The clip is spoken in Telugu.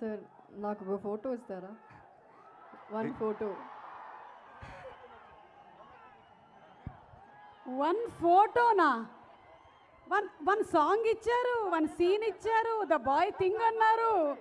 సార్ నాకు ఒక ఫోటో ఇస్తారా? One photo. వన్ ఫోటోనా? వన్ వన్ సాంగ్ ఇచ్చారు వన్ సీన్ ఇచ్చారు ద బాయ్ థింగ్ అన్నారు.